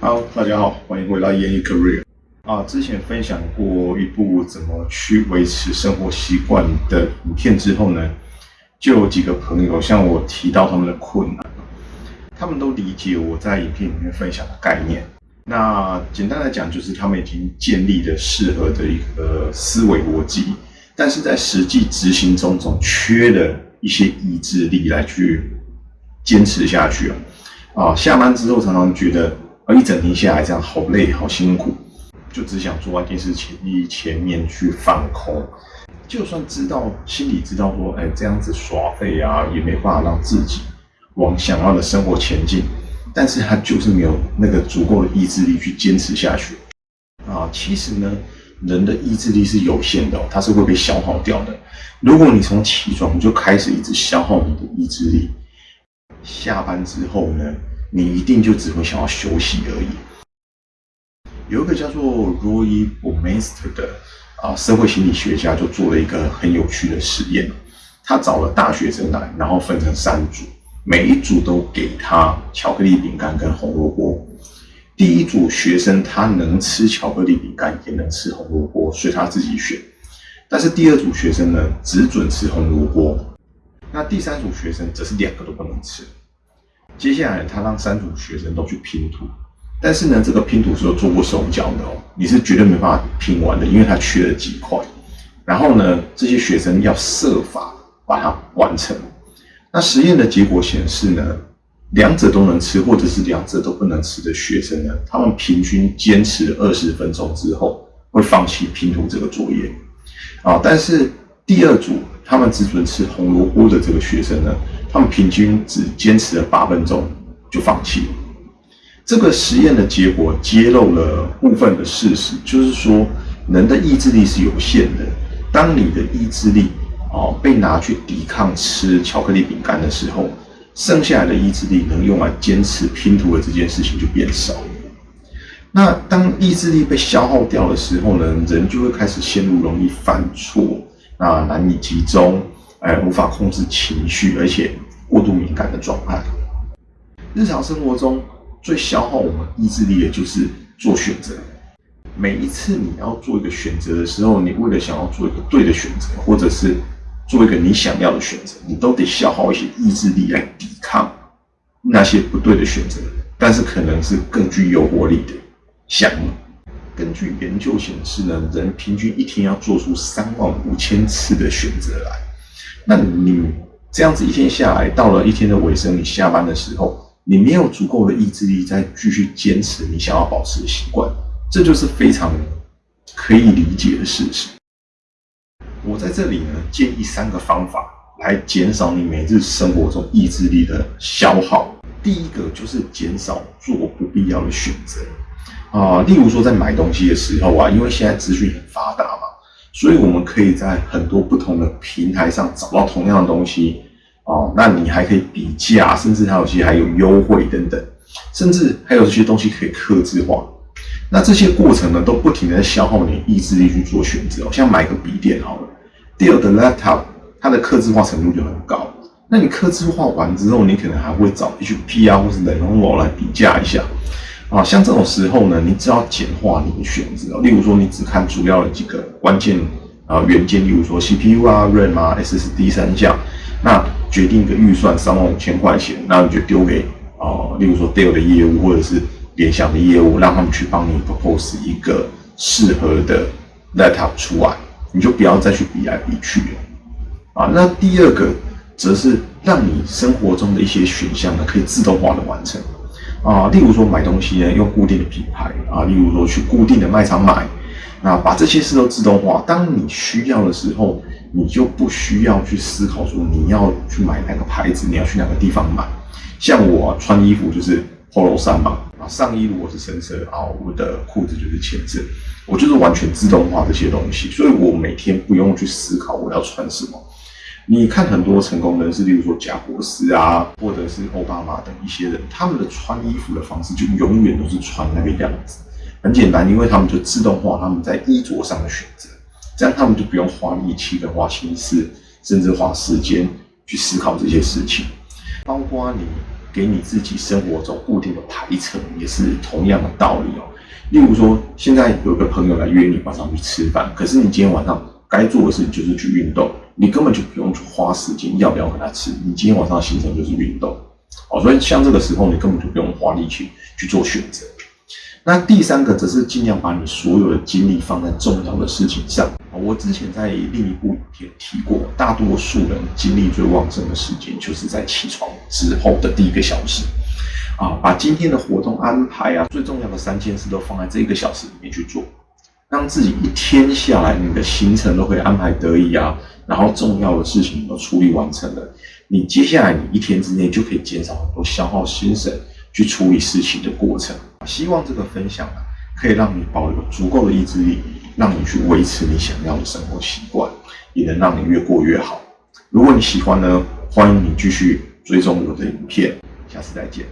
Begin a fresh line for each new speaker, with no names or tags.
Hello，大家好，欢迎回到演艺 Career。啊，之前分享过一部怎么去维持生活习惯的影片之后呢，就有几个朋友向我提到他们的困难，他们都理解我在影片里面分享的概念。那简单来讲，就是他们已经建立了适合的一个思维逻辑，但是在实际执行中总缺了一些意志力来去坚持下去啊。啊，下班之后常常觉得。而一整天下来，这样好累，好辛苦，就只想坐在电视前前面去放空。就算知道心里知道说，哎，这样子耍废啊，也没办法让自己往想要的生活前进。但是他就是没有那个足够的意志力去坚持下去。啊，其实呢，人的意志力是有限的，它是会被消耗掉的。如果你从起床就开始一直消耗你的意志力，下班之后呢？你一定就只会想要休息而已。有一个叫做 Roy b o m e s t e r 的啊社会心理学家就做了一个很有趣的实验，他找了大学生来，然后分成三组，每一组都给他巧克力饼干跟红萝卜。第一组学生他能吃巧克力饼干，也能吃红萝卜，所以他自己选。但是第二组学生呢，只准吃红萝卜。那第三组学生则是两个都不能吃。接下来，他让三组学生都去拼图，但是呢，这个拼图是有做过手脚的哦，你是绝对没办法拼完的，因为它缺了几块。然后呢，这些学生要设法把它完成。那实验的结果显示呢，两者都能吃，或者是两者都不能吃的学生呢，他们平均坚持二十分钟之后会放弃拼图这个作业啊。但是第二组他们只准吃红萝卜的这个学生呢？他们平均只坚持了八分钟就放弃了。这个实验的结果揭露了部分的事实，就是说人的意志力是有限的。当你的意志力哦被拿去抵抗吃巧克力饼干的时候，剩下来的意志力能用来坚持拼图的这件事情就变少。那当意志力被消耗掉的时候呢，人就会开始陷入容易犯错啊，难以集中。哎，无法控制情绪，而且过度敏感的状态。日常生活中最消耗我们意志力的就是做选择。每一次你要做一个选择的时候，你为了想要做一个对的选择，或者是做一个你想要的选择，你都得消耗一些意志力来抵抗那些不对的选择，但是可能是更具诱惑力的项目。根据研究显示呢，人平均一天要做出三万五千次的选择来。那你这样子一天下来，到了一天的尾声，你下班的时候，你没有足够的意志力再继续坚持你想要保持的习惯，这就是非常可以理解的事实。我在这里呢，建议三个方法来减少你每日生活中意志力的消耗。第一个就是减少做不必要的选择啊，例如说在买东西的时候啊，因为现在资讯很发达。所以，我们可以在很多不同的平台上找到同样的东西哦。那你还可以比价，甚至还有些还有优惠等等，甚至还有这些东西可以刻字化。那这些过程呢，都不停的在消耗你意志力去做选择。像买个笔电好了，第二的 laptop，它的刻字化程度就很高。那你刻字化完之后，你可能还会找 HP 啊，或是 Lenovo 来比价一下。啊，像这种时候呢，你只要简化你的选择，例如说你只看主要的几个关键啊元件，例如说 CPU 啊、RAM 啊、SSD 三项，那决定一个预算三万五千块钱，那你就丢给啊，例如说 Dell 的业务或者是联想的业务，让他们去帮你 propose 一个适合的 laptop 出来，你就不要再去比来比去了。啊，那第二个则是让你生活中的一些选项呢，可以自动化的完成。啊，例如说买东西呢，用固定的品牌啊，例如说去固定的卖场买，那把这些事都自动化。当你需要的时候，你就不需要去思考说你要去买哪个牌子，你要去哪个地方买。像我穿衣服就是 Polo 衫嘛，啊，上衣如果是深色啊，我的裤子就是浅色，我就是完全自动化这些东西，所以我每天不用去思考我要穿什么。你看很多成功人士，例如说贾博士啊，或者是奥巴马等一些人，他们的穿衣服的方式就永远都是穿那个样子。很简单，因为他们就自动化他们在衣着上的选择，这样他们就不用花力气跟花心思，甚至花时间去思考这些事情。包括你给你自己生活中固定的排程，也是同样的道理哦。例如说，现在有个朋友来约你晚上去吃饭，可是你今天晚上该做的事情就是去运动，你根本就不用去花时间要不要跟他吃，你今天晚上的行程就是运动哦。所以像这个时候，你根本就不用花力气去做选择。那第三个则是尽量把你所有的精力放在重要的事情上。我之前在另一部影片提过，大多数人精力最旺盛的时间就是在起床之后的第一个小时。啊，把今天的活动安排啊，最重要的三件事都放在这一个小时里面去做，让自己一天下来，你的行程都可以安排得宜啊，然后重要的事情都处理完成了，你接下来你一天之内就可以减少很多消耗心神去处理事情的过程。希望这个分享啊，可以让你保留足够的意志力，让你去维持你想要的生活习惯，也能让你越过越好。如果你喜欢呢，欢迎你继续追踪我的影片，下次再见。